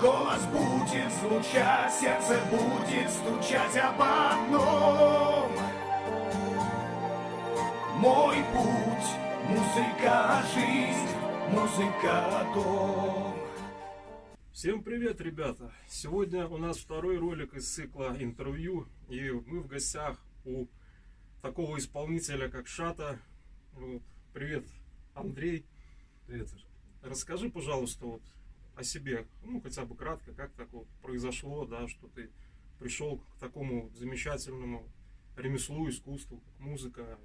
Голос будет звучать, сердце будет стучать об одном Мой путь, музыка, жизнь, музыка, дом Всем привет, ребята! Сегодня у нас второй ролик из цикла интервью, и мы в гостях у такого исполнителя, как Шата. Вот. Привет, Андрей. Привет, Саша. Расскажи, пожалуйста, вот о себе, ну, хотя бы кратко, как так вот произошло, да, что ты пришел к такому замечательному ремеслу, искусству, как музыка,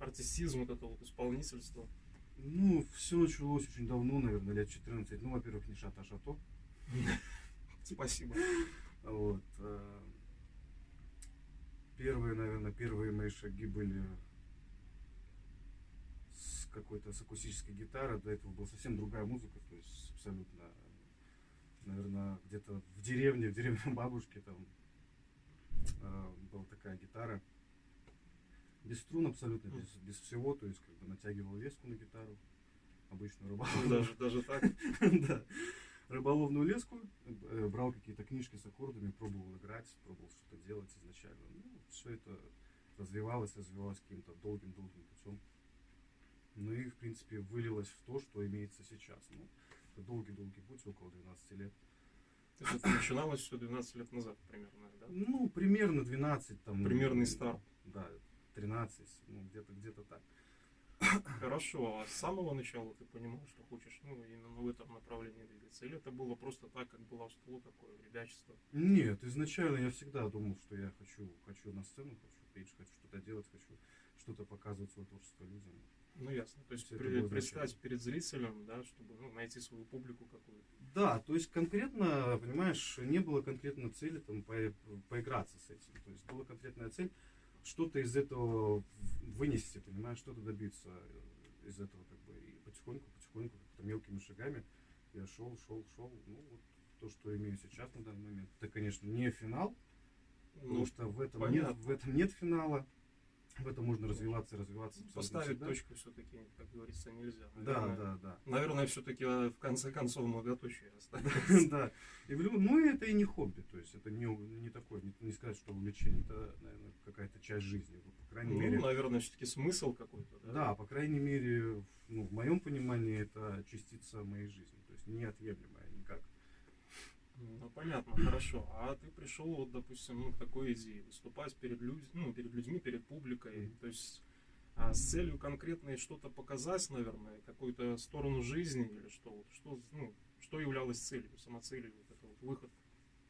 артистизм, вот это вот исполнительство. Ну, все началось очень давно, наверное, лет 14. Ну, во-первых, не шата, а шато. Спасибо. Вот. э, Первые, наверное, первые мои шаги были с какой-то с акустической гитары. До этого была совсем другая музыка, то есть абсолютно, наверное, где-то в деревне, в деревне бабушки там э, была такая гитара. Без струн абсолютно, без, без всего, то есть как бы натягивал леску на гитару, обычную рыбалку. Даже, даже так. Да. Рыболовную леску, э, брал какие-то книжки с аккордами, пробовал играть, пробовал что-то делать изначально. Ну, все это развивалось, развивалось каким-то долгим-долгим путем. Ну и, в принципе, вылилось в то, что имеется сейчас. Ну, долгий-долгий путь, около 12 лет. То есть это начиналось все 12 лет назад примерно, да? Ну, примерно 12 там. Примерный старт. Да, 13, ну, где-то где-то так. Хорошо, а с самого начала ты понимал, что хочешь, ну, именно в этом направлении двигаться? Или это было просто так, как было в столу, такое ребячество? Нет, изначально я всегда думал, что я хочу, хочу на сцену, хочу петь, хочу что-то делать, хочу что-то показывать свое творчество людям. Ну, ясно. То есть предстать изначально. перед зрителем, да, чтобы ну, найти свою публику какую-то. Да, то есть конкретно, понимаешь, не было конкретно цели там по- поиграться с этим. То есть была конкретная цель что-то из этого вынести, понимаешь, что-то добиться э, из этого как бы и потихоньку, потихоньку, как-то мелкими шагами я шел, шел, шел. Ну вот то, что имею сейчас на данный момент, это, конечно, не финал, потому Ну, что в этом нет, в этом нет финала. В этом можно развиваться и развиваться. поставить всегда. точку все-таки, как говорится, нельзя. Да, Наверное, да, да. Наверное, все-таки в конце концов многоточие оставить. Да. И в любом- ну, это и не хобби, то есть это не, не такое, не, не сказать, что увлечение, это, наверное, какая-то часть жизни, по крайней мере. Ну, наверное, все-таки смысл какой-то, да? Да, по крайней мере, ну, в моем понимании это частица моей жизни, то есть неотъемлемая. Ну, понятно, хорошо. А ты пришел, вот, допустим, ну, к такой идее, выступать перед, людь- ну, перед людьми, перед публикой, Мгм. то есть а, с целью конкретной что-то показать, наверное, какую-то сторону жизни или что, вот, что, ну, что являлось целью, самоцелью, вот это вот выход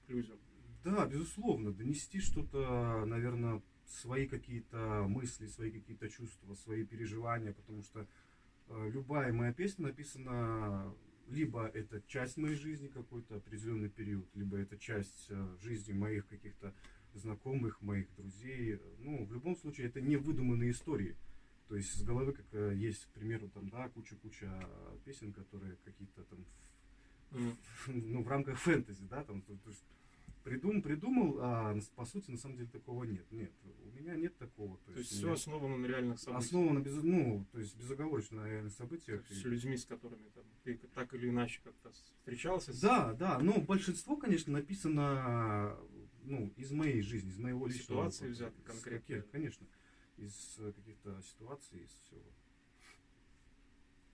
к людям. Да, безусловно, донести что-то, наверное, свои какие-то мысли, свои какие-то чувства, свои переживания, потому что э, любая моя песня написана либо это часть моей жизни какой-то определенный период, либо это часть э, жизни моих каких-то знакомых, моих друзей. Ну, в любом случае, это не выдуманные истории. То есть с головы, как э, есть, к примеру, там, да, куча-куча песен, которые какие-то там в- Мгм. ну, в рамках фэнтези, да, там, то, то придум, придумал, а по сути, на самом деле, такого нет. Нет, у меня нет такого. То есть у все основано на реальных событиях. основано, без, ну, то есть безоговорочно на реальных То событиях. есть И- с людьми, с которыми там, ты так или иначе как-то встречался. с- Да, да, но большинство, конечно, написано, ну, из моей жизни, из моего личного ситуации из конкретно. каких- Конечно, из э, каких-то ситуаций, из всего.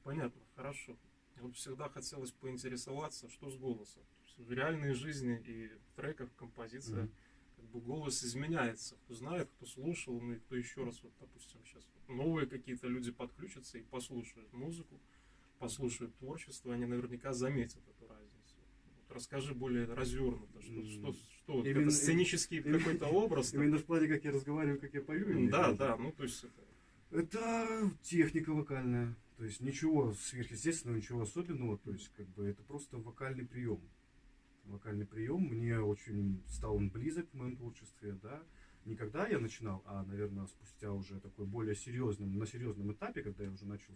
Понятно, хорошо. Вот всегда хотелось поинтересоваться, что с голосом. В реальной жизни и в треках, композициях, Мгм. как бы голос изменяется. Кто знает, кто слушал, ну и кто еще раз, вот, допустим, сейчас новые какие-то люди подключатся и послушают музыку, послушают творчество, они наверняка заметят эту разницу. Вот расскажи более развернуто, что, М, что, что вот именно- это сценический какой-то образ. Именно в плане, как я разговариваю, как я пою. Имеешь в Да, да, ну то есть это Это техника вокальная. То есть ничего сверхъестественного, ничего особенного. То есть как бы это просто вокальный прием. Вокальный прием. Мне очень стал он близок в моем творчестве, да. Не когда я начинал, а, наверное, спустя уже такой более серьезном, на серьезном этапе, когда я уже начал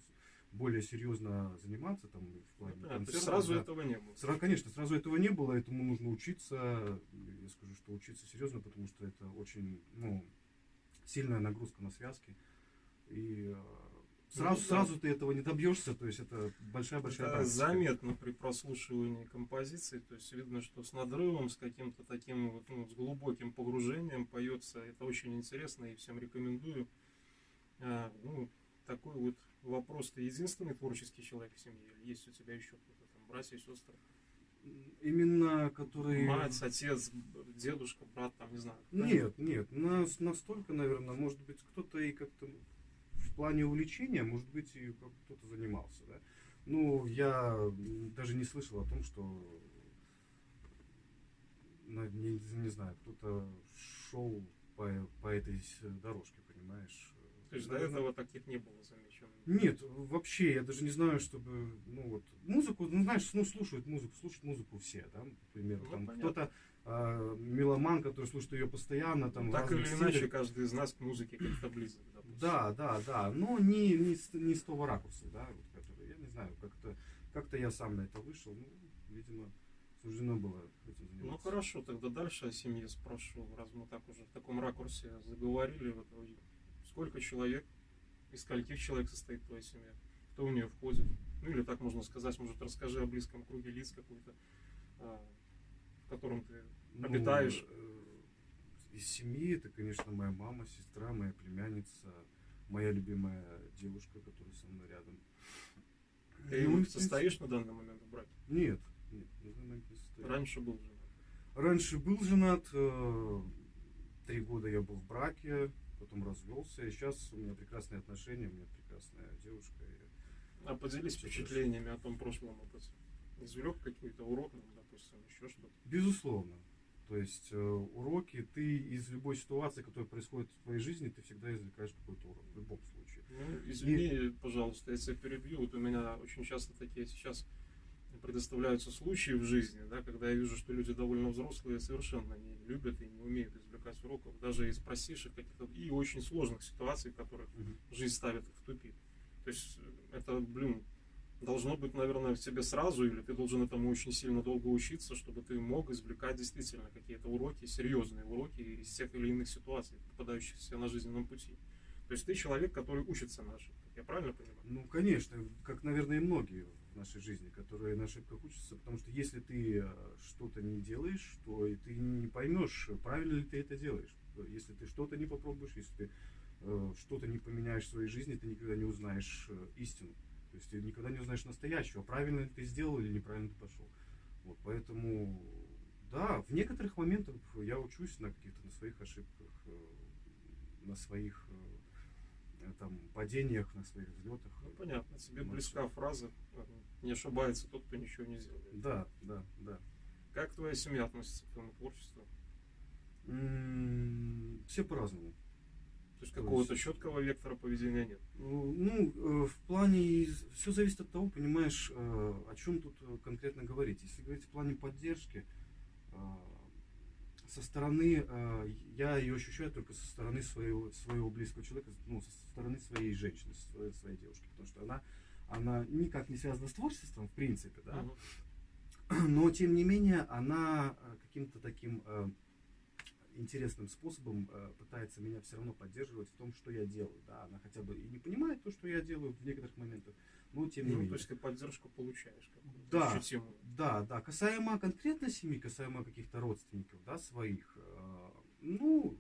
более серьезно заниматься там в плане есть концертов, сразу да. этого не было. Сра- конечно, сразу этого не было, этому нужно учиться. Я скажу, что учиться серьезно, потому что это очень ну, сильная нагрузка на связки. И э, Сразу, Ну сразу ты этого не добьешься, то есть это большая-большая Это практика. заметно при прослушивании композиции, то есть видно, что с надрывом, с каким-то таким вот, ну, с глубоким погружением поется. Это очень интересно и всем рекомендую. А, ну, такой вот вопрос. Ты единственный творческий человек в семье? Или есть у тебя еще кто-то там, братья, сестры? Именно который... Мать, отец, дедушка, брат, там, не знаю. Нет, нет, нас настолько, наверное, может быть, кто-то и как-то в плане увлечения, может быть, и кто-то занимался, да. Ну, я даже не слышал о том, что, не, не знаю, кто-то шел по, по этой дорожке, понимаешь. То есть до Наверное, этого таких не было замечено. Нет, вообще, я даже не знаю, чтобы, ну вот, музыку, ну знаешь, ну слушают музыку, слушают музыку все, да, например, Ну, там кто-то а, меломан, который слушает ее постоянно, там, так или стилях. иначе, каждый из нас к музыке как-то близок. допустим. Да, да, да, но не, не, не с того ракурса, да, вот, который, я не знаю, как-то, как-то я сам на это вышел, ну, видимо, суждено было этим заниматься. Ну хорошо, тогда дальше о семье спрошу, раз мы так уже в таком ракурсе заговорили. Вот, э, сколько человек, из скольких человек состоит твоя семья? Кто в нее входит? Ну или так можно сказать, может расскажи о близком круге лиц какой-то, а, котором ты Ну, обитаешь? э, из семьи это, конечно, моя мама, сестра, моя племянница, моя любимая девушка, которая со мной рядом. Ты Ну, состоишь на данный момент в браке? Нет, нет, на данный момент не состою. Раньше был женат. Раньше был женат, э, три года я был в браке, потом развелся, и сейчас у меня прекрасные отношения, у меня прекрасная девушка. и- А поделись впечатлениями о том прошлом опыте. Извлек какой-то урок, ну, еще что-то. Безусловно. То есть э, уроки, ты из любой ситуации, которая происходит в твоей жизни, ты всегда извлекаешь какой-то урок, в любом случае. Ну, извини, пожалуйста, я тебя перебью. Вот у меня очень часто такие сейчас предоставляются случаи в жизни, да, когда я вижу, что люди довольно взрослые совершенно не любят и не умеют извлекать уроков, даже из простейших каких-то и очень сложных ситуаций, в которых жизнь ставит их в тупик. То есть э, это, блин, должно быть, наверное, в тебе сразу, или ты должен этому очень сильно долго учиться, чтобы ты мог извлекать действительно какие-то уроки, серьезные уроки из тех или иных ситуаций, попадающихся на жизненном пути. То есть ты человек, который учится на ошибках. Я правильно понимаю? Ну, конечно, как, наверное, и многие в нашей жизни, которые на ошибках учатся, потому что если ты э, что-то не делаешь, то и ты не поймешь, правильно ли ты это делаешь. Если ты что-то не попробуешь, если ты э, что-то не поменяешь в своей жизни, ты никогда не узнаешь э, истину. То есть ты никогда не узнаешь настоящего, правильно ты сделал или неправильно ты пошел. Вот, поэтому, да, в некоторых моментах я учусь на каких-то на своих ошибках, э, на своих э, там падениях, на своих взлетах. Ну, понятно, тебе Ну, близка фраза «не ошибается тот, кто ничего не сделает». Да, да, да. Как твоя семья относится к твоему творчеству? М, Все по-разному. То есть То какого-то четкого вектора поведения нет. Ну, ну, э, в плане, все зависит от того, понимаешь, э, о чем тут э, конкретно говорить. Если говорить в плане поддержки, со стороны, я ее ощущаю только со стороны своего, своего близкого человека, ну, со стороны своей женщины, со своей, своей девушки, потому что она, она никак не связана с творчеством, в принципе, да, Мгм. но тем не менее она каким-то таким интересным способом э, пытается меня все равно поддерживать в том, что я делаю. Да, она хотя бы и не понимает то, что я делаю в некоторых моментах, но тем не Ну, менее. то есть ты поддержку получаешь Да. ощутимую. Да, да. Касаемо конкретно семьи, касаемо каких-то родственников, да, своих, э, ну,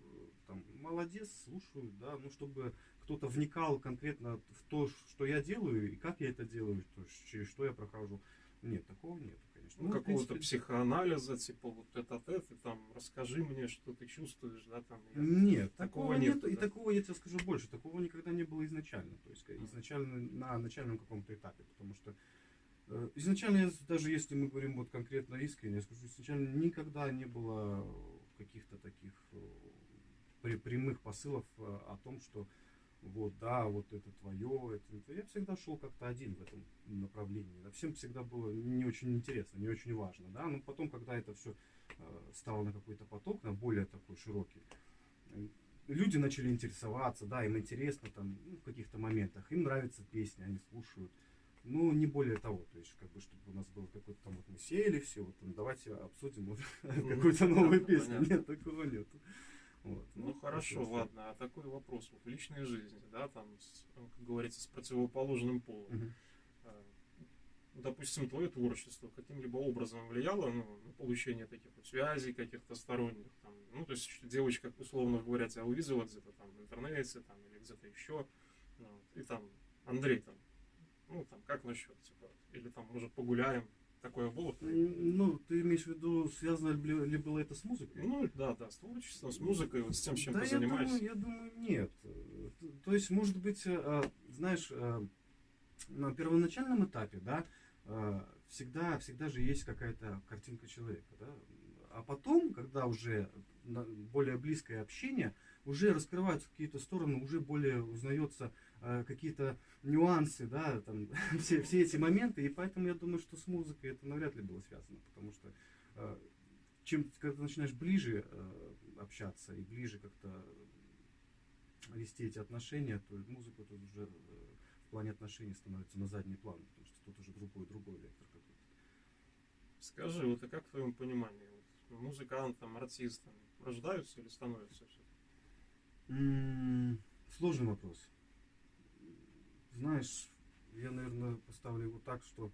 там, молодец, слушаю, да, ну, чтобы кто-то вникал конкретно в то, что я делаю и как я это делаю, то через что я прохожу. Нет, такого нет, Ну, в какого-то психоанализа, типа вот это ты там расскажи мне, что ты чувствуешь, да, там. я- Нет, Такого такого, нет, нет, и да? такого я тебе скажу больше, такого никогда не было изначально, то есть изначально на начальном каком-то этапе, потому что э, изначально, даже если мы говорим вот конкретно искренне, я скажу, изначально никогда не было каких-то таких э, прямых посылов э, о том, что вот, да, вот это твое, это, это. Я всегда шел как-то один в этом направлении. Да, Всем всегда было не очень интересно, не очень важно, да, но потом, когда это все стало на какой-то поток, на более такой широкий, э, люди начали интересоваться, да, им интересно там ну, в каких-то моментах, им нравятся песни, они слушают. Ну, не более того, то есть, как бы, чтобы у нас было какой-то там, вот мы сели все, вот, ну, давайте обсудим вот, какую-то новую песню. Нет, такого нет. Вот. Ну хорошо, просто- ладно, а такой вопрос вот в личной жизни, да, там, с, ну, как говорится, с противоположным полом. А, Допустим, твое творчество каким-либо образом влияло ну, на получение таких вот связей каких-то сторонних, там, ну, то есть девочка, условно говоря, тебя увидела где-то там в интернете, там, или где-то еще, ну, и там, Андрей, там, ну, там, как насчет, типа, или там, может, погуляем, такое было? Ну, ты имеешь в виду, связано ли, было это с музыкой? Ну, да, да, с творчеством, с музыкой, вот с тем, чем да, ты я занимаешься. думаю, я думаю, нет. То есть, может быть, э, а, знаешь, э, на первоначальном этапе, да, э, всегда, всегда же есть какая-то картинка человека, да. А потом, когда уже более близкое общение, уже раскрываются какие-то стороны, уже более узнается какие-то нюансы, да, там, все, все эти моменты, и поэтому я думаю, что с музыкой это навряд ли было связано, потому что э, чем, когда ты начинаешь ближе э, общаться и ближе как-то вести эти отношения, то музыка тут уже э, в плане отношений становится на задний план, потому что тут уже другой, другой вектор какой-то. Скажи, вот а как в твоем понимании, вот, музыкантом, артистом рождаются или становятся все? М, Сложный вопрос. Знаешь, я, наверное, поставлю его так, что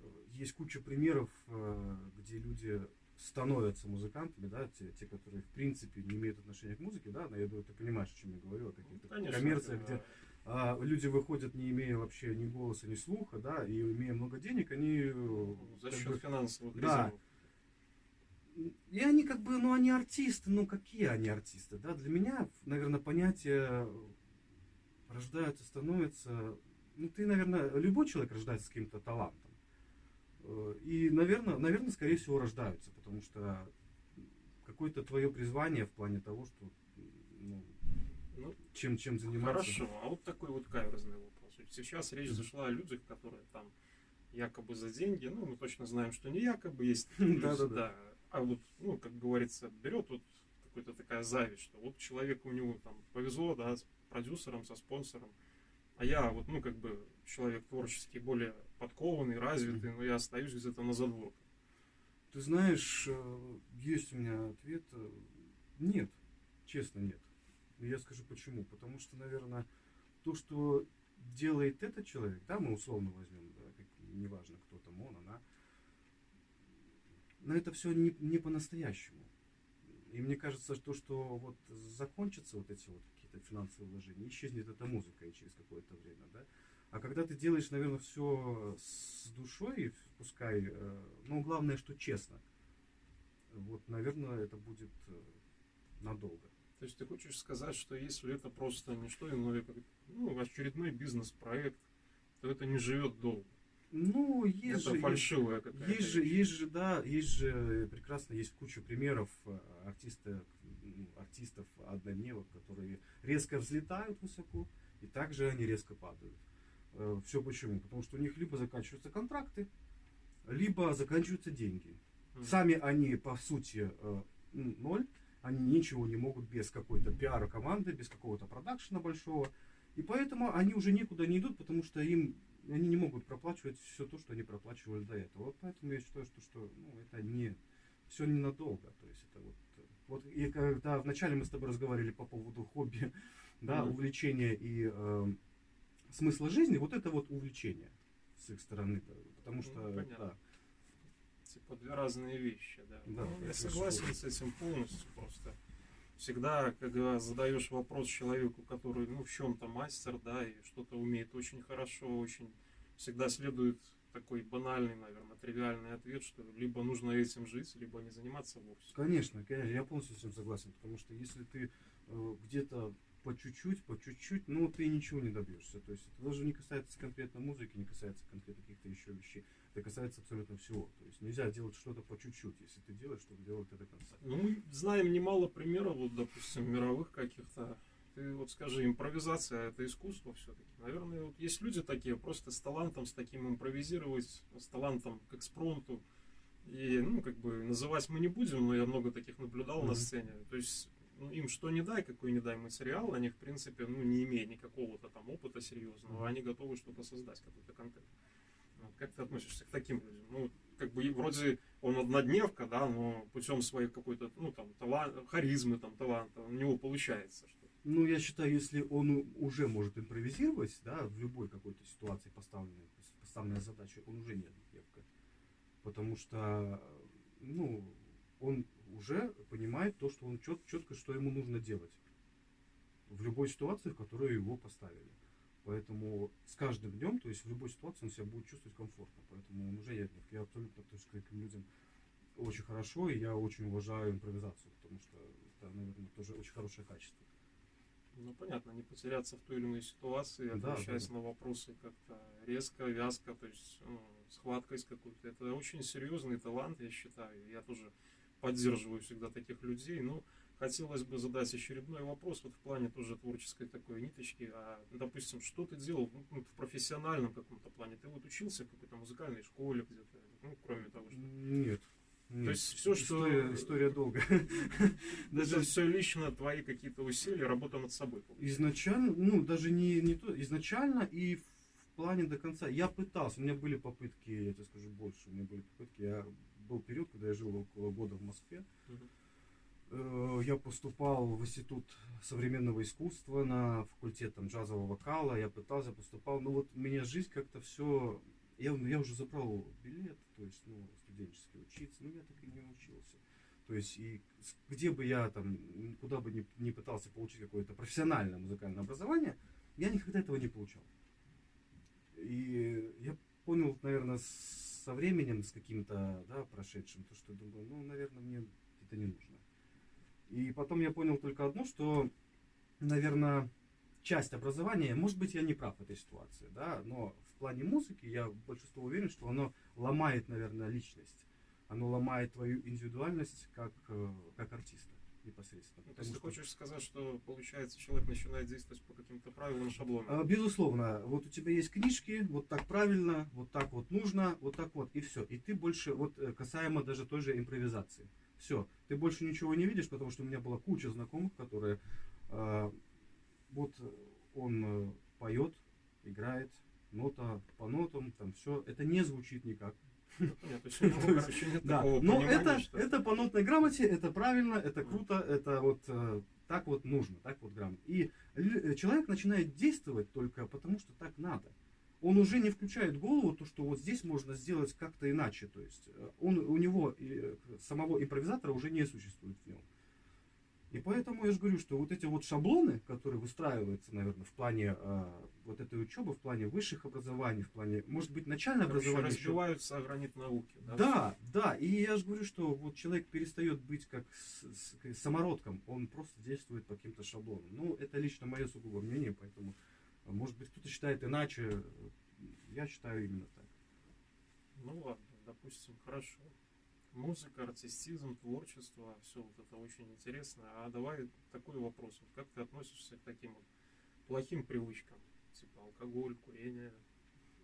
э, есть куча примеров, э, где люди становятся музыкантами, да, те, те, которые в принципе не имеют отношения к музыке, да, но я думаю, ты понимаешь, о чем я говорю, о каких-то коммерциях, где а, люди выходят, не имея вообще ни голоса, ни слуха, да, и имея много денег, они э, Ну, за счет бы, финансовых да. резервов. и они как бы, ну они артисты, ну какие они артисты, да? Для меня, наверное, понятие рождаются, становятся, ну ты, наверное, любой человек рождается с каким-то талантом. Э, И, наверное, наверное, скорее всего, рождаются, потому что какое-то твое призвание в плане того, что ну, Ну, чем, чем заниматься. хорошо, а вот такой вот каверзный вопрос. Сейчас речь зашла о людях, которые там якобы за деньги, ну, мы точно знаем, что не якобы, есть люди, Да-да-да. да. А вот, ну, как говорится, берет вот какая-то такая зависть, что вот человеку у него там повезло, да, продюсером, со спонсором, а я вот, ну, как бы человек творческий, более подкованный, развитый, но я остаюсь где-то на задворках. Ты знаешь, э, есть у меня ответ. э, Нет, честно нет. Я скажу почему. Потому что, наверное, то, что делает этот человек, да, мы условно возьмем, да, как, неважно, кто там он, она, но это все не, не по-настоящему. И мне кажется, что, что вот закончатся вот эти вот какие-то финансовые вложения, исчезнет эта музыка и через какое-то время, да. А когда ты делаешь, наверное, все с душой, пускай, э, ну, главное, что честно, вот, наверное, это будет э, надолго. То есть ты хочешь сказать, что если это просто не что иное, как ну, очередной бизнес-проект, то это не живет долго. Ну, есть это же, фальшивая какая-то. есть же, есть же, да, есть же прекрасно, есть куча примеров э, артиста, ну, артистов однодневок, которые резко взлетают высоко, и также они резко падают. Все почему? Потому что у них либо заканчиваются контракты, либо заканчиваются деньги. Сами они, по сути, э, ноль. Они ничего не могут без какой-то пиара команды, без какого-то продакшена большого. И поэтому они уже никуда не идут, потому что им они не могут проплачивать все то, что они проплачивали до этого. Вот поэтому я считаю, что, что ну, это не все ненадолго. То есть это вот, э, вот и когда вначале мы с тобой разговаривали по поводу хобби, да, Мгм. увлечения и э, смысла жизни, вот это вот увлечение с их стороны, потому Ну, что понятно. да, Типа две разные вещи, да. Да, Ну, я согласен с этим полностью просто. Всегда, когда задаешь вопрос человеку, который, ну, в чем-то мастер, да, и что-то умеет очень хорошо, очень всегда следует такой банальный, наверное, тривиальный ответ, что либо нужно этим жить, либо не заниматься вовсе. Конечно, конечно, я полностью с этим согласен, потому что если ты э, где-то по чуть-чуть, по чуть-чуть, ну ты ничего не добьешься. То есть это даже не касается конкретно музыки, не касается конкретно каких-то еще вещей. Это касается абсолютно всего. То есть нельзя делать что-то по чуть-чуть, если ты делаешь, чтобы делать это до конца. Ну, мы знаем немало примеров, вот, допустим, мировых каких-то. Ты вот скажи, импровизация это искусство все-таки. Наверное, вот есть люди такие, просто с талантом, с таким импровизировать, с талантом к экспромту. И, ну, как бы, называть мы не будем, но я много таких наблюдал на Мгм. сцене. То есть, ну, им что не дай, какой не дай материал, они, в принципе, ну, не имея никакого-то там опыта серьезного, они готовы что-то создать, какой-то контент. Вот, как ты относишься к таким людям? Ну, как бы вроде он однодневка, да, но путем своей какой-то, ну, там, талант, харизмы, там, таланта, у него получается что Ну, я считаю, если он уже может импровизировать, да, в любой какой-то ситуации поставленной, поставленной задачей, он уже не однодневка. Потому что, ну, он уже понимает то, что он чет, четко, что ему нужно делать в любой ситуации, в которую его поставили. Поэтому с каждым днем, то есть в любой ситуации он себя будет чувствовать комфортно. Поэтому он уже я, я абсолютно есть, к этим людям очень хорошо, и я очень уважаю импровизацию, потому что это, наверное, тоже очень хорошее качество. Ну, понятно, не потеряться в той или иной ситуации, отвечаясь да, да. на вопросы как-то резко, вязко, то есть ну, с какой-то. Это очень серьезный талант, я считаю. Я тоже поддерживаю всегда таких людей. Ну, хотелось бы задать очередной вопрос вот в плане тоже творческой такой ниточки. А, допустим, что ты делал ну, в профессиональном каком-то плане? Ты вот учился в какой-то музыкальной школе где-то, ну, кроме того, что... Нет. Нет. То есть все, что... История, долгая. Даже все лично твои какие-то усилия, работа над собой. Изначально, ну, даже не, не то, изначально и в плане до конца. Я пытался, у меня были попытки, я тебе скажу больше, у меня были попытки, я был период, когда я жил около года в Москве. Э, я поступал в институт современного искусства на факультет там, джазового вокала. Я пытался, поступал. Но вот у меня жизнь как-то все... Я, я уже забрал билет, то есть, ну, студенческий учиться, но я так и не учился. То есть, и где бы я там, куда бы ни, ни пытался получить какое-то профессиональное музыкальное образование, я никогда этого не получал. И я понял, наверное, со временем, с каким-то, да, прошедшим, то, что думаю, ну, наверное, мне это не нужно. И потом я понял только одно, что, наверное, часть образования, может быть, я не прав в этой ситуации, да, но в плане музыки я большинство уверен, что оно ломает, наверное, личность. Оно ломает твою индивидуальность как, э, как артиста непосредственно. Ну, то есть ты хочешь сказать, что получается человек начинает действовать по каким-то правилам, шаблонам? А, безусловно. Вот у тебя есть книжки, вот так правильно, вот так вот нужно, вот так вот, и все. И ты больше, вот э, касаемо даже той же импровизации. Все, ты больше ничего не видишь, потому что у меня была куча знакомых, которые э, вот он э, поет, играет, нота по нотам, там все, это не звучит никак. Да, но это, это по нотной грамоте, это правильно, это круто, это вот э, так вот нужно, так вот грамотно. И э, человек начинает действовать только потому, что так надо. Он уже не включает голову, то, что вот здесь можно сделать как-то иначе. То есть э, он, у него самого импровизатора уже не существует в нем. И поэтому я же говорю, что вот эти вот шаблоны, которые выстраиваются, наверное, в плане э, вот этой учебы, в плане высших образований, в плане, может быть, начальное Короче, образование. разбиваются еще... о гранит науки. Да? да, да. И я же говорю, что вот человек перестает быть как с, с, самородком, он просто действует по каким-то шаблонам. Ну, это лично мое сугубо мнение, поэтому, может быть, кто-то считает иначе. Я считаю именно так. Ну ладно, допустим, хорошо музыка, артистизм, творчество, все вот это очень интересно. А давай такой вопрос. Вот как ты относишься к таким вот плохим привычкам? Типа алкоголь, курение,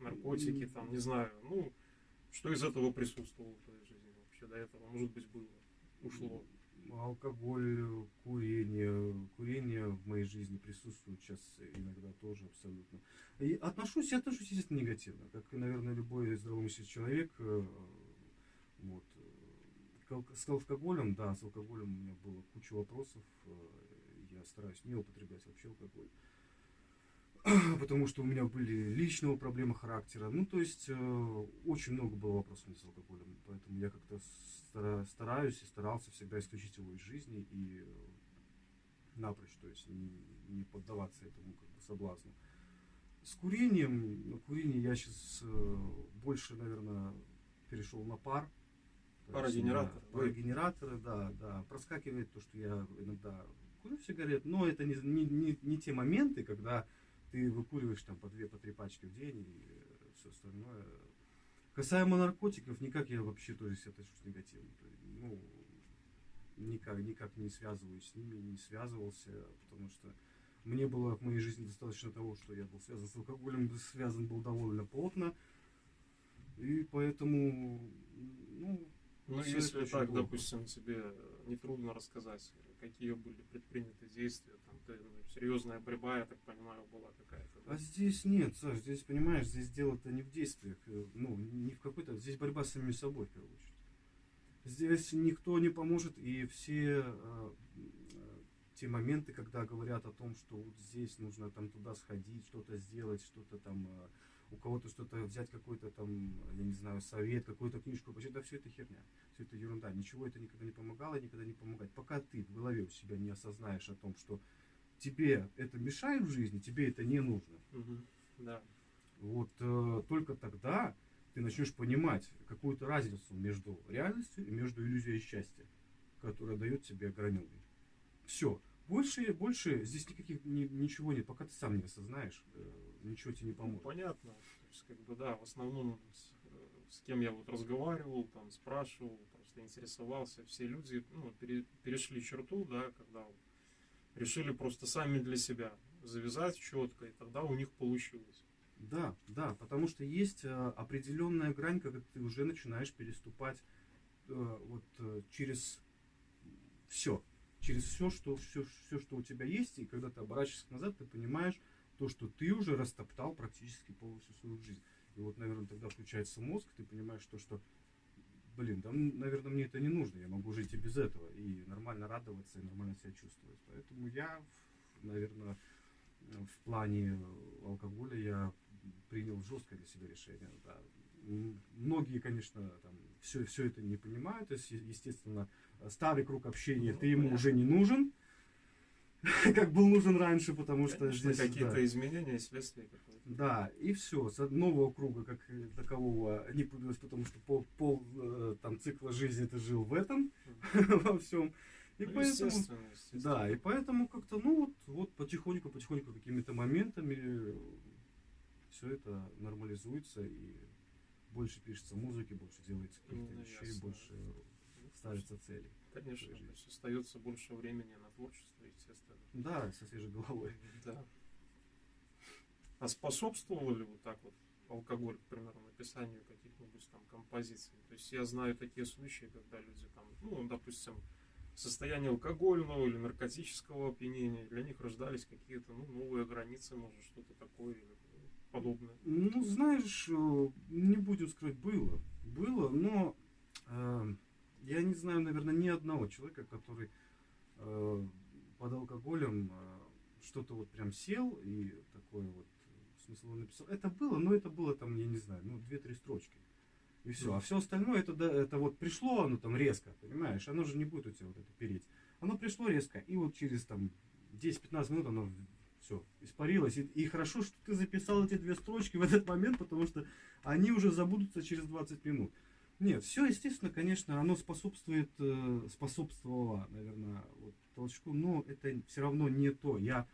наркотики, там, не знаю. Ну, что из этого присутствовало в твоей жизни вообще до этого? Может быть, было, ушло? Алкоголь, курение. Курение в моей жизни присутствует сейчас иногда тоже абсолютно. И отношусь, я отношусь, естественно, негативно. Как, наверное, любой здравомыслящий человек. Э, вот, с алкоголем, да, с алкоголем у меня было куча вопросов. Э, я стараюсь не употреблять вообще алкоголь. Потому что у меня были личного проблемы характера. Ну, то есть, э, очень много было вопросов с алкоголем. Поэтому я как-то стараюсь и старался всегда исключить его из жизни и э, напрочь, то есть не, не поддаваться этому как бы соблазну. С курением, на курение я сейчас больше, наверное, перешел на пар. Парогенератор. Да, парогенераторы, да, да. Проскакивает то, что я иногда курю сигарет, но это не, не, не, не те моменты, когда ты выкуриваешь там по две, по три пачки в день и все остальное. Касаемо наркотиков, никак я вообще тоже себя отношусь негативно. Ну, никак, никак не связываюсь с ними, не связывался, потому что мне было в моей жизни достаточно того, что я был связан с алкоголем, связан был довольно плотно. И поэтому, ну, ну, Все если так, плохо. допустим, тебе нетрудно рассказать, какие были предприняты действия, там, какая-то ну, серьезная борьба, я так понимаю, была какая-то. да? А здесь нет, Саш, здесь, понимаешь, здесь дело-то не в действиях, э, ну, не в какой-то, здесь борьба с самим собой, в первую очередь. Здесь никто не поможет, и все э, э, те моменты, когда говорят о том, что вот здесь нужно там туда сходить, что-то сделать, что-то там, э, у кого-то что-то взять, какой-то там, я не знаю, совет, какую-то книжку, почитать, да все это херня, все это ерунда, ничего это никогда не помогало, никогда не помогает. Пока ты в голове у себя не осознаешь о том, что тебе это мешает в жизни, тебе это не нужно, Мгм. Да. вот э, только тогда ты начнешь понимать какую-то разницу между реальностью и между иллюзией счастья, которая дает тебе ограненный. Все. Больше, больше здесь никаких ни- ничего нет, пока ты сам не осознаешь, э, ничего тебе не Ну, поможет. понятно. То есть, как бы, да, в основном с, э, с кем я вот разговаривал, там, спрашивал, просто интересовался, все люди, ну, пере- перешли черту, да, когда вот решили просто сами для себя завязать четко, и тогда у них получилось. Да, да, потому что есть э, определенная грань, когда ты уже начинаешь переступать вот через все, через все, что все, все, что у тебя есть, и когда ты оборачиваешься назад, ты понимаешь то, что ты уже растоптал практически полностью свою жизнь. И вот, наверное, тогда включается мозг, ты понимаешь то, что, блин, да, наверное, мне это не нужно, я могу жить и без этого, и нормально радоваться, и нормально себя чувствовать. Поэтому я, наверное, в плане алкоголя я принял жесткое для себя решение. Да. Многие, конечно, там все, все это не понимают. То есть, естественно, старый круг общения Ну, ты ему понятно. уже не нужен, как был нужен раньше, потому что Конечно, здесь какие-то да. изменения, следствия какое-то. Да, и все. С нового круга, как э, такового, не появилось, потому что пол, пол э, там, цикла жизни ты жил в этом, во всем. И Ну, поэтому, естественно, естественно. да, и поэтому как-то, ну вот, вот потихоньку, потихоньку какими-то моментами все это нормализуется и больше пишется музыки, больше делается каких-то Ну, вещей, ясно. больше Ну, ставится цели. Конечно, то есть остается больше времени на творчество, естественно. Да, со свежей головой. Да. А способствовал ли вот так вот алкоголь, к примеру, написанию каких-нибудь там композиций? То есть я знаю такие случаи, когда люди там, ну, допустим, в состоянии алкогольного или наркотического опьянения, для них рождались какие-то ну, новые границы, может, что-то такое или подобное. Ну, знаешь, э, не будем скрывать, было. Было, но э, я не знаю, наверное, ни одного человека, который э, под алкоголем э, что-то вот прям сел и такое вот смыслово написал. Это было, но это было там, я не знаю, ну, две-три строчки. И все. А все остальное, это, да, это вот пришло, оно там резко, понимаешь? Оно же не будет у тебя вот это переть. Оно пришло резко, и вот через там 10-15 минут оно все, испарилось. И, и хорошо, что ты записал эти две строчки в этот момент, потому что они уже забудутся через 20 минут. Нет, все, естественно, конечно, оно способствует, э, способствовало, наверное, вот, толчку, но это все равно не то. Я,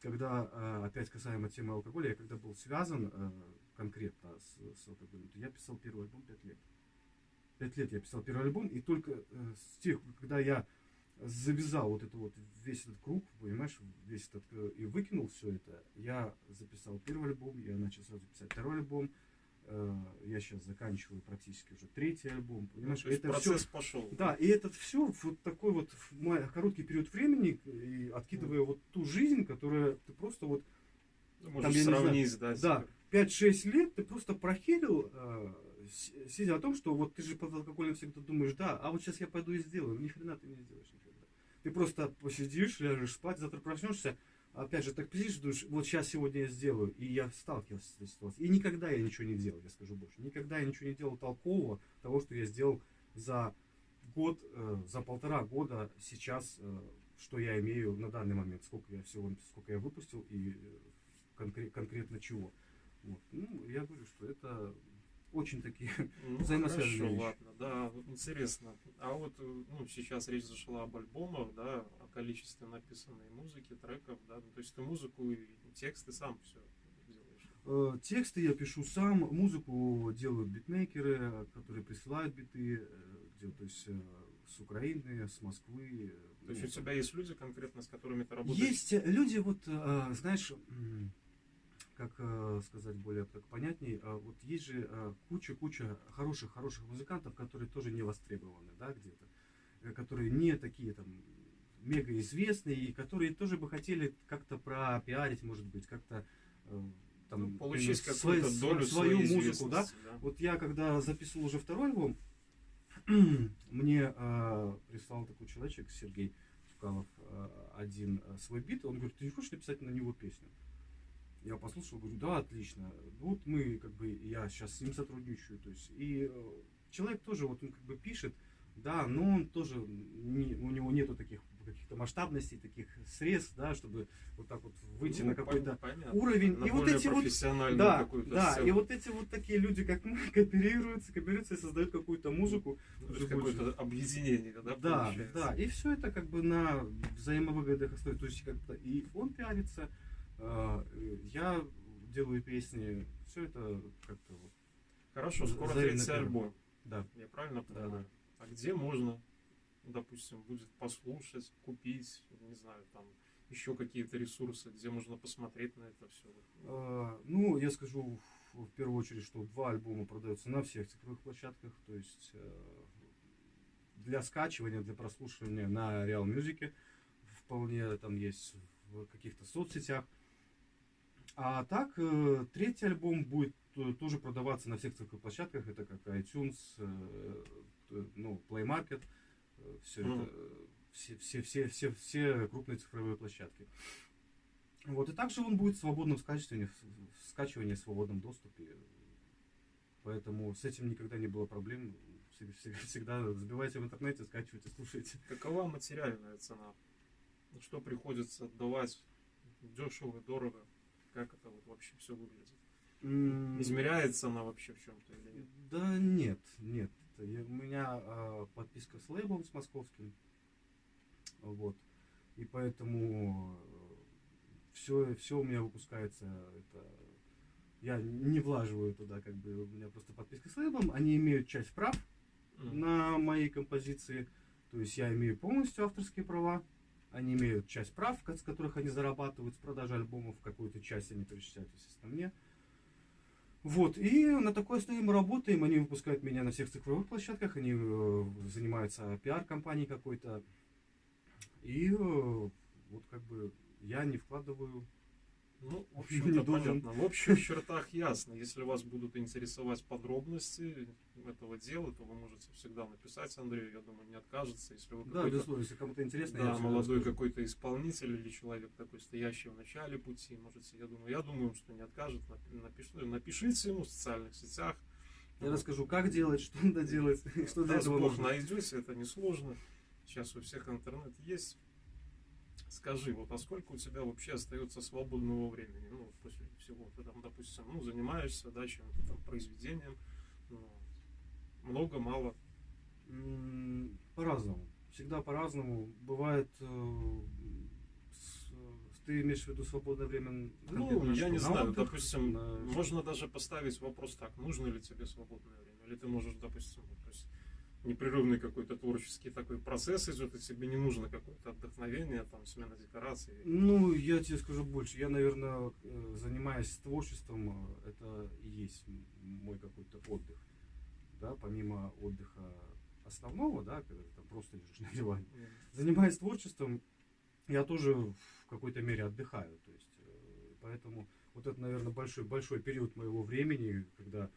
когда, э, опять касаемо темы алкоголя, я когда был связан э, конкретно с, с алкоголем, то я писал первый альбом 5 лет. 5 лет я писал первый альбом, и только с тех, когда я завязал вот это вот весь этот круг, понимаешь, весь этот э, и выкинул все это, я записал первый альбом, я начал сразу писать второй альбом, э, я сейчас заканчиваю практически уже третий альбом, Ну, понимаешь, есть это все, процесс пошел. да, и этот все вот такой вот в короткий период времени, и откидывая вот ту жизнь, которая ты просто вот Ну, Можешь я не знаю, сравнить, да, да, типа. 5-6 лет ты просто прохерил, э, с- сидя о том, что вот ты же под алкоголем всегда думаешь, да, а вот сейчас я пойду и сделаю. Ни хрена ты не сделаешь никогда. Ты просто посидишь, ляжешь спать, завтра проснешься, опять же так посидишь, думаешь, вот сейчас сегодня я сделаю. И я сталкивался с этой ситуацией. И никогда я ничего не делал, я скажу больше. Никогда я ничего не делал толкового того, что я сделал за год, э, за полтора года сейчас, э, что я имею на данный момент, сколько я всего, сколько я выпустил и э, конкре- конкретно чего. Вот. Ну, я говорю, что это очень такие Ну, взаимосвязанные хорошо, вещи. ладно, да, интересно. А вот, ну, сейчас речь зашла об альбомах, да, о количестве написанной музыки, треков, да, ну, то есть ты музыку и тексты сам все делаешь. Э, Тексты я пишу сам, музыку делают битмейкеры, которые присылают биты, э, где, то есть э, с Украины, с Москвы. э, То есть ну, у тебя есть люди конкретно, с которыми ты работаешь? Есть люди, вот, знаешь, как э, сказать более так понятней, э, вот есть же э, куча-куча хороших-хороших музыкантов, которые тоже не востребованы, да, где-то, э, которые не такие там мега известные, и которые тоже бы хотели как-то пропиарить, может быть, как-то там, Ну, получить именно какую-то свой- долю свою музыку, да, да. вот я когда записывал уже второй альбом, мне э, прислал такой человечек, Сергей Цукалов, э, один э, свой бит, он говорит, ты не хочешь написать на него песню? Я послушал, говорю, да, отлично. Вот мы, как бы, я сейчас с ним сотрудничаю, то есть, и э, человек тоже, вот он как бы пишет, да, но он тоже, не- у него нету таких каких-то масштабностей, таких средств, да, чтобы вот так вот выйти Ну, на какой-то уровень. На и вот эти вот да, да, сцену. и вот эти вот такие люди, как мы, кооперируются, кооперируются и создают какую-то музыку. Ну, какое-то объединение, да, Да, получается? да, и все это как бы на взаимовыгодных основе. То есть как-то и он пиарится, я делаю песни, все это как-то вот, Хорошо, скоро третий альбом. да. Я правильно Да, понимаю? А где можно, допустим, будет послушать, купить, не знаю, там еще какие-то ресурсы, где можно посмотреть на это все? Э, Ну, я скажу в в первую очередь, что два альбома продаются на всех цифровых площадках, то есть э, для скачивания, для прослушивания на Real Music вполне там есть в каких-то соцсетях. А так, э, третий альбом будет э, тоже продаваться на всех цифровых площадках, это как iTunes, э, ну, Play Market, все Мгм. это, все, все, все, все, все крупные цифровые площадки. Вот, и также он будет в свободном скачивании, в скачивании в свободном доступе. Поэтому с этим никогда не было проблем. Всег- всег- Всегда забивайте в интернете, скачивайте, слушайте. Какова материальная цена? Что приходится отдавать дешево, дорого? Как это вот вообще все выглядит? Измеряется она вообще в чем-то или нет? Да нет, нет. У меня а, подписка с лейблом, с московским. Вот. И поэтому все, все у меня выпускается. Это, я не влаживаю туда, как бы, у меня просто подписка с лейблом. Они имеют часть прав М. на мои композиции. То есть я имею полностью авторские права. Они имеют часть прав, с которых они зарабатывают с продажи альбомов. Какую-то часть они перечисляют, естественно, мне. Вот, и на такой основе мы работаем. Они выпускают меня на всех цифровых площадках. Они э, занимаются пиар-компанией какой-то. И э, вот как бы я не вкладываю Ну, в общем-то, понятно. В общих чертах ясно. Если вас будут интересовать подробности этого дела, то вы можете всегда написать Андрею. Я думаю, не откажется. Если вы Да, безусловно, если кому-то интересно, да, молодой какой-то исполнитель или человек такой, стоящий в начале пути, можете, я думаю, я думаю, что не откажет. Напи- напиш- напишите ему в социальных сетях. Я расскажу, как делать, что надо делать, что для этого нужно. найдете, это несложно. Сейчас у всех интернет есть. Скажи, вот а сколько у тебя вообще остается свободного времени? Ну, после всего, ты там, допустим, ну, занимаешься, да, чем-то там произведением. Ну, много, мало. По-разному. Всегда по-разному. Бывает, э, ты имеешь в виду свободное время? Ну, я что, не на знаю, отдых? допустим, На- можно даже поставить вопрос так, нужно ли тебе свободное время? Или ты можешь, допустим, то есть непрерывный какой-то творческий такой процесс идет, и тебе не нужно какое-то отдохновение, там, смена декораций. Ну, я тебе скажу больше. Я, наверное, э, занимаясь творчеством, э, это и есть мой какой-то отдых. Да, помимо отдыха основного, да, когда ты там просто лежишь на диване. Занимаясь творчеством, я тоже в какой-то мере отдыхаю. То есть, э, поэтому вот это, наверное, большой, большой период моего времени, когда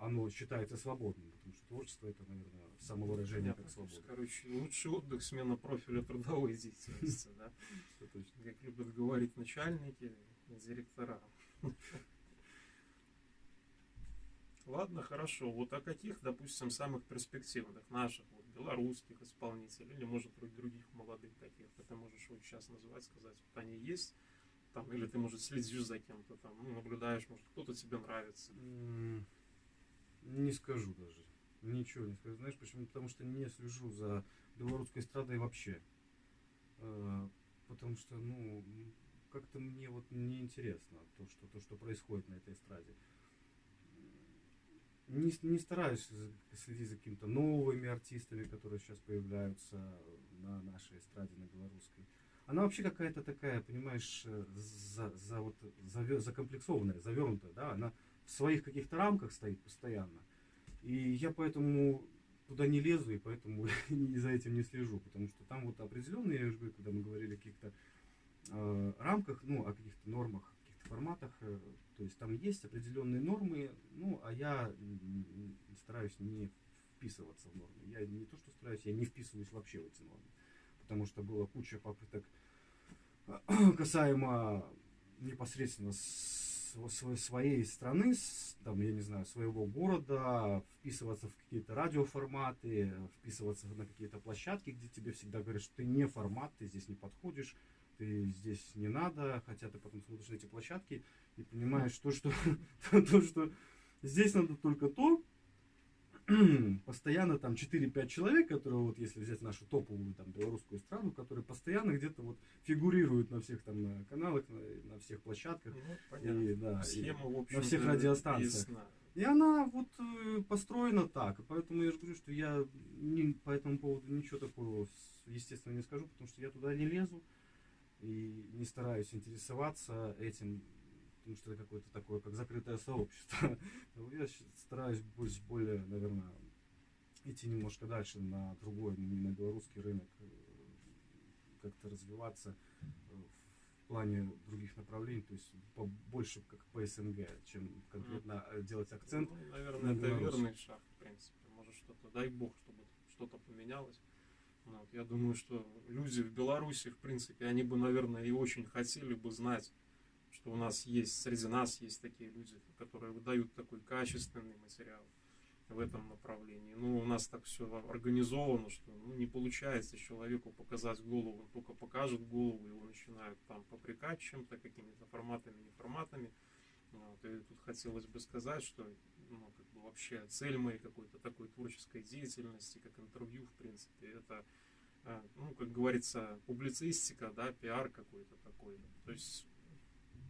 оно считается свободным. Творчество это, наверное, самовыражение Понятно, как свобода. короче, лучший отдых, смена профиля трудовой деятельности, да? Как любят говорить начальники и директора. Ладно, хорошо. Вот о каких, допустим, самых перспективных наших, вот, белорусских исполнителей, или, может быть, других молодых таких, ты можешь вот сейчас назвать, сказать, вот они есть, там, или ты, может, следишь за кем-то, там, ну, наблюдаешь, может, кто-то тебе нравится. Не скажу даже. Ничего не скажу. Знаешь почему? Потому что не слежу за белорусской эстрадой вообще. Э, Потому что, ну, как-то мне вот неинтересно то, что, то, что происходит на этой эстраде. Не, не стараюсь за- следить за какими-то новыми артистами, которые сейчас появляются на нашей эстраде, на белорусской. Она вообще какая-то такая, понимаешь, э, за, за вот, заве- закомплексованная, завернутая, да, она в своих каких-то рамках стоит постоянно. И я поэтому туда не лезу, и поэтому и за этим не слежу, потому что там вот определенные, я уже говорю, когда мы говорили о каких-то э, рамках, ну, о каких-то нормах, каких-то форматах, э, то есть там есть определенные нормы, ну, а я стараюсь не вписываться в нормы. Я не то, что стараюсь, я не вписываюсь вообще в эти нормы, потому что было куча попыток касаемо непосредственно своей страны, там, я не знаю, своего города, вписываться в какие-то радиоформаты, вписываться на какие-то площадки, где тебе всегда говорят, что ты не формат, ты здесь не подходишь, ты здесь не надо, хотя ты потом смотришь на эти площадки и понимаешь то, что, то, что здесь надо только то, постоянно там 4-5 человек, которые вот если взять нашу топовую там белорусскую страну, которые постоянно где-то вот фигурируют на всех там э, каналах, на, на всех площадках. Ну, и, да, Схема, и в на всех радиостанциях. Ясна. И она вот э, построена так. Поэтому я же говорю, что я не, по этому поводу ничего такого, естественно, не скажу, потому что я туда не лезу и не стараюсь интересоваться этим потому что это какое-то такое, как закрытое сообщество. Я стараюсь быть более, наверное, идти немножко дальше на другой, на белорусский рынок, э, как-то развиваться э, в плане других направлений, то есть больше как по СНГ, чем конкретно mm. делать акцент. Ну, наверное, на это верный шаг, в принципе. Может что-то, дай бог, чтобы что-то поменялось. Ну, вот, я думаю, что люди в Беларуси, в принципе, они бы, наверное, и очень хотели бы знать что у нас есть, среди нас есть такие люди, которые выдают такой качественный материал в этом направлении. Ну, у нас так все организовано, что ну, не получается человеку показать голову, он только покажет голову, его начинают там попрекать чем-то, какими-то форматами, не форматами. Вот, и тут хотелось бы сказать, что ну, как бы вообще цель моей какой-то такой творческой деятельности, как интервью, в принципе, это, э, ну, как говорится, публицистика, да, пиар какой-то такой. То есть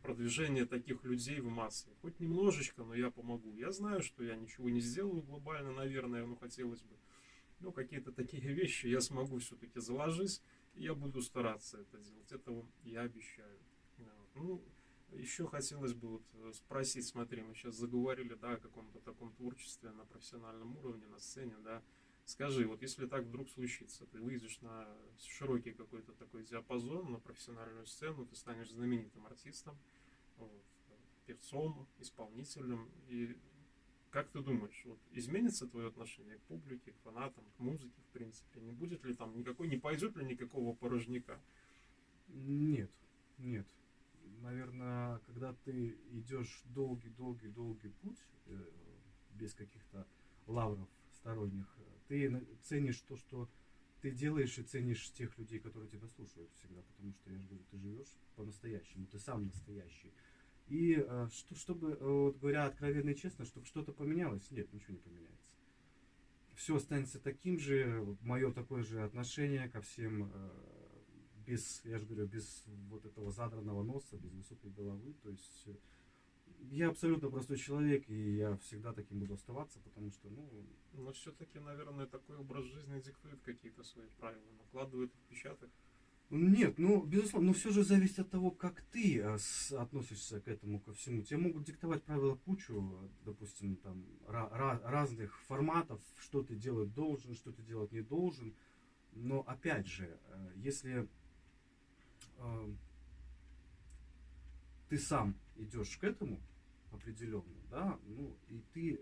продвижение таких людей в массы. Хоть немножечко, но я помогу. Я знаю, что я ничего не сделаю глобально, наверное, но хотелось бы. Но какие-то такие вещи я смогу все-таки заложить, и я буду стараться это делать. Это я обещаю. Ну, еще хотелось бы вот э, спросить, смотри, мы сейчас заговорили, да, о каком-то таком творчестве на профессиональном уровне, на сцене, да, Скажи, вот если так вдруг случится, ты выйдешь на широкий какой-то такой диапазон, на профессиональную сцену, ты станешь знаменитым артистом, вот, певцом, исполнителем, и как ты думаешь, вот изменится твое отношение к публике, к фанатам, к музыке, в принципе? Не будет ли там никакой, не пойдет ли никакого порожняка? Нет, нет. Наверное, когда ты идешь долгий-долгий-долгий путь, э, без каких-то лавров сторонних, ты ценишь то, что ты делаешь, и ценишь тех людей, которые тебя слушают всегда, потому что, я же говорю, ты живешь по-настоящему, ты сам настоящий. И э, что, чтобы, э, вот говоря откровенно и честно, чтобы что-то поменялось, нет, ничего не поменяется. Все останется таким же, мое такое же отношение ко всем, э, без, я же говорю, без вот этого задранного носа, без высокой головы, то есть я абсолютно простой человек, и я всегда таким буду оставаться, потому что, ну... Но все-таки, наверное, такой образ жизни диктует какие-то свои правила, накладывает отпечаток. Нет, ну, безусловно, но все же зависит от того, как ты э, относишься к этому, ко всему. Тебе могут диктовать правила кучу, допустим, там, разных форматов, что ты делать должен, что ты делать не должен. Но, опять же, э, если э, ты сам идешь к этому, определенно, да, ну, и ты э,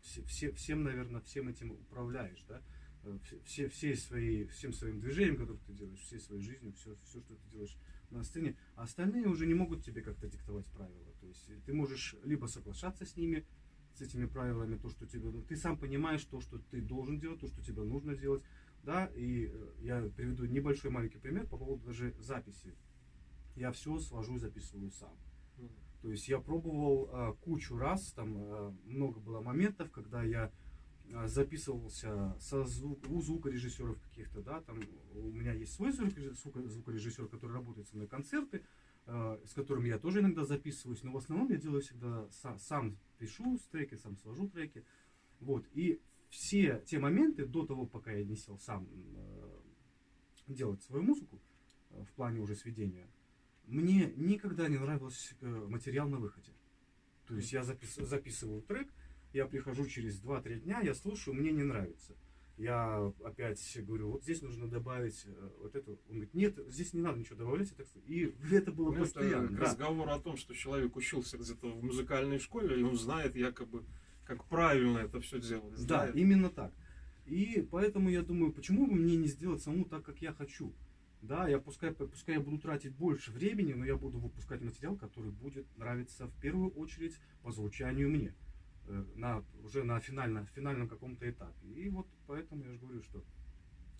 все, все, всем, наверное, всем этим управляешь, да, э, все, все свои, всем своим движением, которое ты делаешь, всей своей жизнью, все, все, что ты делаешь на сцене, а остальные уже не могут тебе как-то диктовать правила. То есть ты можешь либо соглашаться с ними, с этими правилами, то, что тебе... Ты сам понимаешь то, что ты должен делать, то, что тебе нужно делать, да, и э, я приведу небольшой маленький пример по поводу даже записи. Я все свожу и записываю сам. То есть я пробовал а, кучу раз, там а, много было моментов, когда я а, записывался со звук, у звукорежиссеров каких-то, да, там у меня есть свой звукорежиссер, который работает со мной концерты, а, с которым я тоже иногда записываюсь, но в основном я делаю всегда сам, сам пишу треки, сам свожу треки, вот, и все те моменты до того, пока я не сел сам э, делать свою музыку, э, в плане уже сведения, мне никогда не нравился э, материал на выходе. То есть я запис, записываю трек, я прихожу через 2-3 дня, я слушаю, мне не нравится. Я опять говорю, вот здесь нужно добавить э, вот это. Он говорит, нет, здесь не надо ничего добавлять. это всё». И это было Ну, это постоянно. к да. разговору о том, что человек учился где-то в музыкальной школе, и он знает якобы, как правильно это все делать. Да, именно так. И поэтому я думаю, почему бы мне не сделать саму так, как я хочу? Да, я пускай, пускай я буду тратить больше времени, но я буду выпускать материал, который будет нравиться в первую очередь по звучанию мне. э, На, уже на финально, финальном каком-то этапе. И вот поэтому я же говорю, что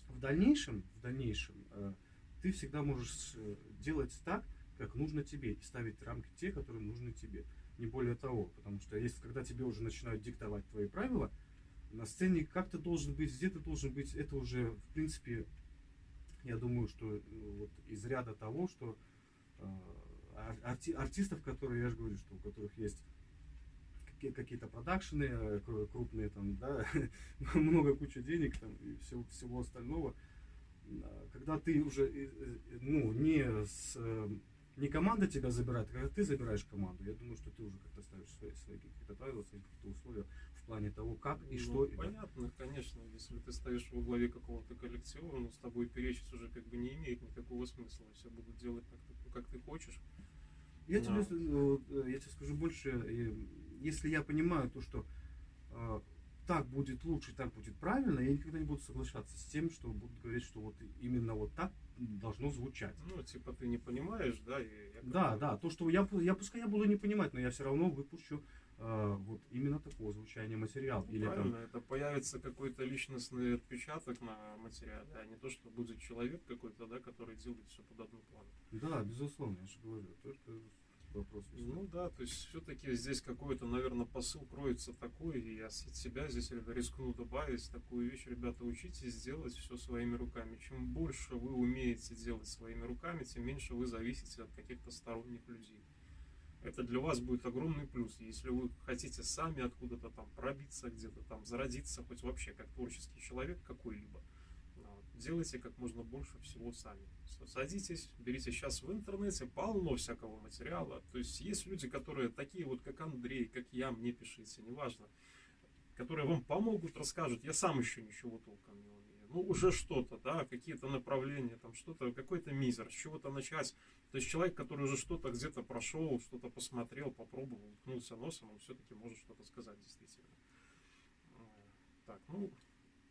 в дальнейшем, в дальнейшем э, ты всегда можешь э, делать так, как нужно тебе, и ставить рамки те, которые нужны тебе. Не более того, потому что если когда тебе уже начинают диктовать твои правила, на сцене как ты должен быть, где ты должен быть, это уже, в принципе, я думаю, что э, вот из ряда того, что э, ар- арти- артистов, которые, я же говорю, что у которых есть какие- какие-то продакшены э, кру- крупные, там, да, много куча денег там, и всего, всего остального, а, когда ты уже, э, ну, не с, не команда тебя забирает, а когда ты забираешь команду, я думаю, что ты уже как-то ставишь свои, свои какие-то правила, свои какие-то условия плане того, как и Ну, что. Понятно, конечно, если ты стоишь во главе какого-то коллектива, ну, с тобой перечить уже как бы не имеет никакого смысла. Все будут делать так, как- ты хочешь. Я Да. тебе, вот, э, я тебе скажу больше, э, если я понимаю то, что э, так будет лучше, так будет правильно, я никогда не буду соглашаться с тем, что будут говорить, что вот именно вот так должно звучать. Ну, типа, ты не понимаешь, да? И я Да, да, то, что я, я пускай я буду не понимать, но я все равно выпущу э, вот именно такого звучания материал. Ну, Или правильно, там, это появится какой-то личностный отпечаток на материале, а не то, что будет человек какой-то, да, который делает все под одну плану. да, безусловно, я же говорю, только вопрос. Ну да, то есть все-таки здесь какой-то, наверное, посыл кроется такой, и я с себя здесь рискну добавить такую вещь, ребята, учитесь делать все своими руками. Чем больше вы умеете делать своими руками, тем меньше вы зависите от каких-то сторонних людей. Это для вас будет огромный плюс. Если вы хотите сами откуда-то там пробиться, где-то там зародиться, хоть вообще как творческий человек какой-либо, вот, делайте как можно больше всего сами. Садитесь, берите сейчас в интернете полно всякого материала. То есть есть люди, которые такие вот, как Андрей, как я, мне пишите, неважно, которые вам помогут, расскажут. Я сам еще ничего толком не умею. Ну, уже что-то, да, какие-то направления, там что-то, какой-то мизер, с чего-то начать. То есть человек, который уже что-то где-то прошел, что-то посмотрел, попробовал, уткнулся носом, он все-таки может что-то сказать действительно. Так, ну,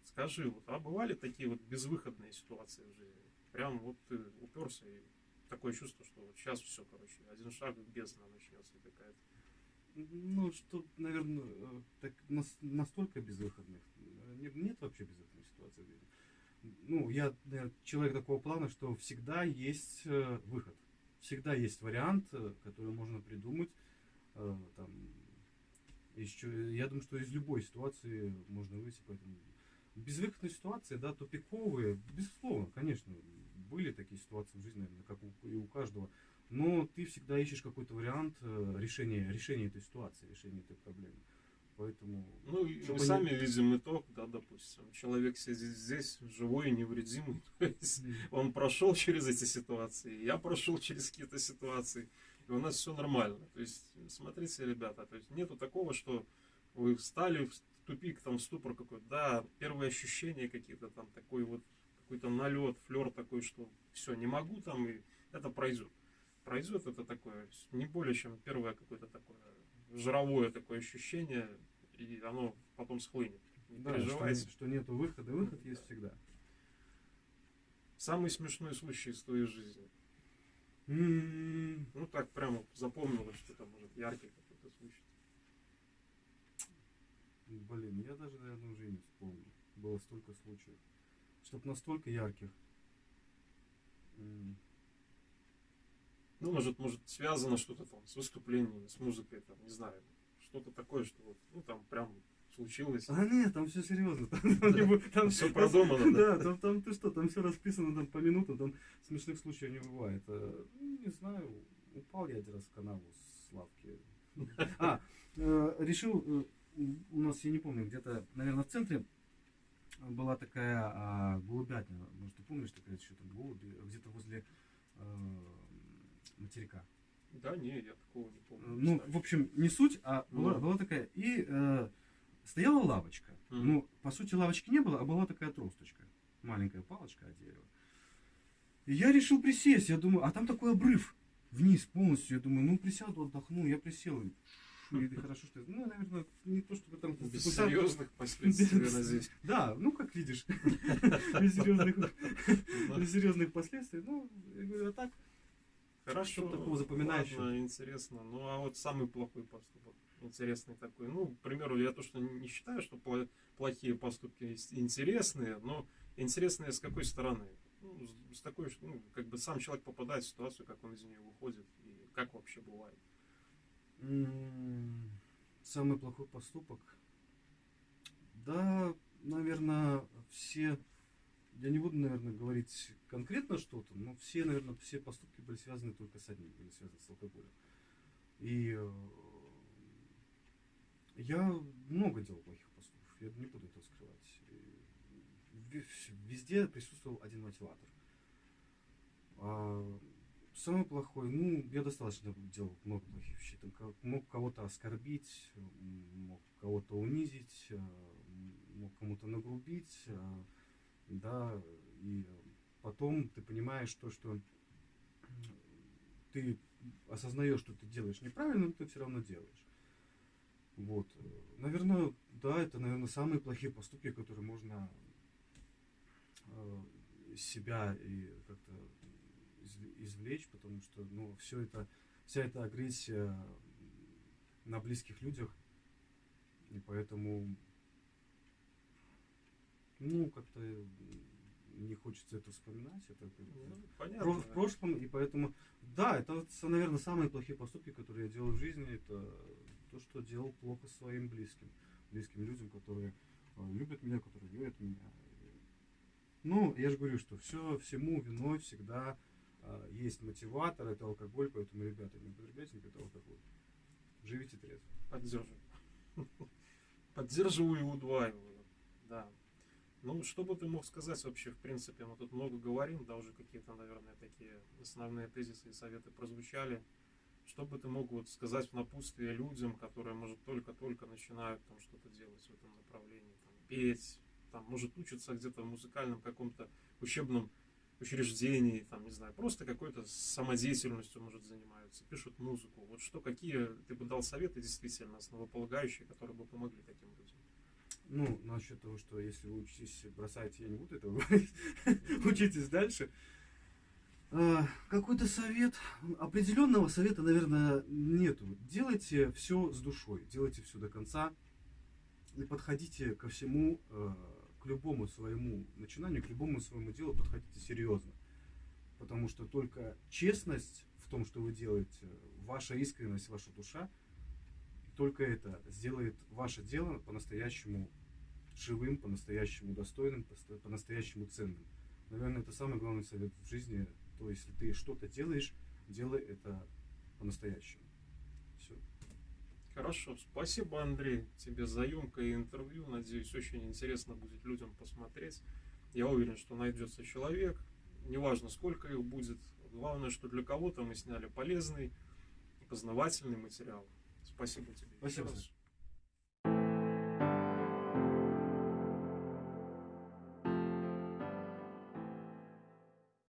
скажи, вот, а бывали такие вот безвыходные ситуации в жизни? Прям вот ты уперся и такое чувство, что вот сейчас все, короче, один шаг бездна начнется какая-то. Ну, что, наверное, э, так нас- настолько безвыходных. э, Нет, нет вообще безвыходной ситуации в жизни. Ну, я наверное, человек такого плана, что всегда есть э, выход. Всегда есть вариант, э, который можно придумать. э, Там, чё- я думаю, что из любой ситуации можно выйти. Поэтому безвыходные ситуации, да, тупиковые, безусловно, конечно, были такие ситуации в жизни, наверное, как у, и у каждого. Но ты всегда ищешь какой-то вариант э, решения, решения этой ситуации, решения этой проблемы. Поэтому... Ну, мы не- сами видим итог, да, допустим, человек сидит здесь, живой и невредимый, то есть он прошел через эти ситуации, я прошел через какие-то ситуации, и у нас все нормально. То есть, смотрите, ребята, то есть нету такого, что вы встали в тупик, там, в ступор какой-то, да, первые ощущения какие-то там, такой вот, какой-то налет, флер такой, что все, не могу там, и это пройдет. Пройдет это такое, не более чем первое какое-то такое жировое такое ощущение, и оно потом схлынет. Не Да, переживайте. что, что нету выхода, выход есть всегда. Самый смешной случай из твоей жизни. М, Ну так прямо запомнилось, что там может яркий какой-то случай. Блин, я даже, наверное, уже не вспомню. Было столько случаев. Чтоб настолько ярких. М, Ну, может, может, связано что-то там с выступлениями, с музыкой, там, не знаю. Что-то такое, что вот, ну там прям случилось. А нет, там все серьезно. Там, там не бу- там- Всё продумано, да? Да, там, там ты что, там все расписано там по минутам, там смешных случаев не бывает. Э, ну, Не знаю, упал я один раз в канаву с лавки. А, э, решил, э, у нас, я не помню, где-то, наверное, в центре была такая а, голубятня, может, ты помнишь, такая еще там голуби, где-то возле э, материка. Да, не, я такого не помню. Ну, кстати. в общем, не суть, а была, Ну. была такая. И э, стояла лавочка. Мгм. Ну, по сути, лавочки не было, а была такая тросточка. Маленькая палочка от дерева. И я решил присесть. Я думаю, а там такой обрыв вниз полностью. Я думаю, ну присяду, отдохну. Я присел. И, хорошо, что... Ну, наверное, не то, чтобы там... Без какой-то- серьезных последствий, я надеюсь. Да, ну, как видишь. Серьезных, без серьезных последствий. Ну, я говорю, а так, Хорошо. Что такого запоминающего? ладно, интересно. Ну, а вот самый плохой поступок. Интересный такой. Ну, к примеру, я то, что не считаю, что пло- плохие поступки интересные, но интересные с какой стороны? Ну, с- такой, что, ну, как бы сам человек попадает в ситуацию, как он из нее выходит, и как вообще бывает. Самый плохой поступок. Да, наверное, все. Я не буду, наверное, говорить конкретно что-то, но все, наверное, все поступки были связаны только с одним, были связаны с алкоголем. И э, я много делал плохих поступков, я не буду это скрывать. Везде присутствовал один мотиватор. А, Самый плохой, ну, я достаточно делал много плохих вещей. Там мог кого-то оскорбить, мог кого-то унизить, м, мог кому-то нагрубить, э, да, и потом ты понимаешь то, что ты осознаешь, что ты делаешь неправильно, но ты все равно делаешь. Вот. Наверное, да, это, наверное, самые плохие поступки, которые можно э, из себя и как-то изв- извлечь, потому что, ну, все это, вся эта агрессия на близких людях, и поэтому, ну, как-то не хочется это вспоминать, это Ну, понятно. в прошлом, и поэтому, да, это, наверное, самые плохие поступки, которые я делал в жизни, это то, что делал плохо своим близким, близким людям, которые э, любят меня, которые верят в меня. Ну, я же говорю, что все, всему виной всегда э, есть мотиватор, это алкоголь, поэтому, ребята, не употребляйте никогда алкоголь. Живите трезво. Поддерживаю. Поддерживаю и удваиваю. Да. Ну, что бы ты мог сказать вообще, в принципе, мы тут много говорим, да, уже какие-то, наверное, такие основные тезисы и советы прозвучали. Что бы ты мог вот сказать в напутствие людям, которые, может, только-только начинают там что-то делать в этом направлении, там, петь, там, может, учатся где-то в музыкальном каком-то учебном учреждении, там, не знаю, просто какой-то самодеятельностью, может, занимаются, пишут музыку. Вот что, какие ты бы дал советы действительно основополагающие, которые бы помогли таким людям? Ну, насчет того, что если вы учитесь, бросайте, я не буду этого говорить. Учитесь дальше. А, Какой-то совет, определенного совета, наверное, нету. Делайте все с душой, делайте все до конца и подходите ко всему, э, к любому своему начинанию, к любому своему делу подходите серьезно. Потому что только честность в том, что вы делаете, ваша искренность, ваша душа, только это сделает ваше дело по-настоящему живым, по-настоящему достойным, по-настоящему ценным. Наверное, это самый главный совет в жизни. То, если ты что-то делаешь, делай это по-настоящему. Все. Хорошо, спасибо, Андрей, тебе за емкое интервью. Надеюсь, очень интересно будет людям посмотреть. Я уверен, что найдется человек. Неважно, сколько их будет. Главное, что для кого-то мы сняли полезный познавательный материал. Спасибо тебе. Спасибо.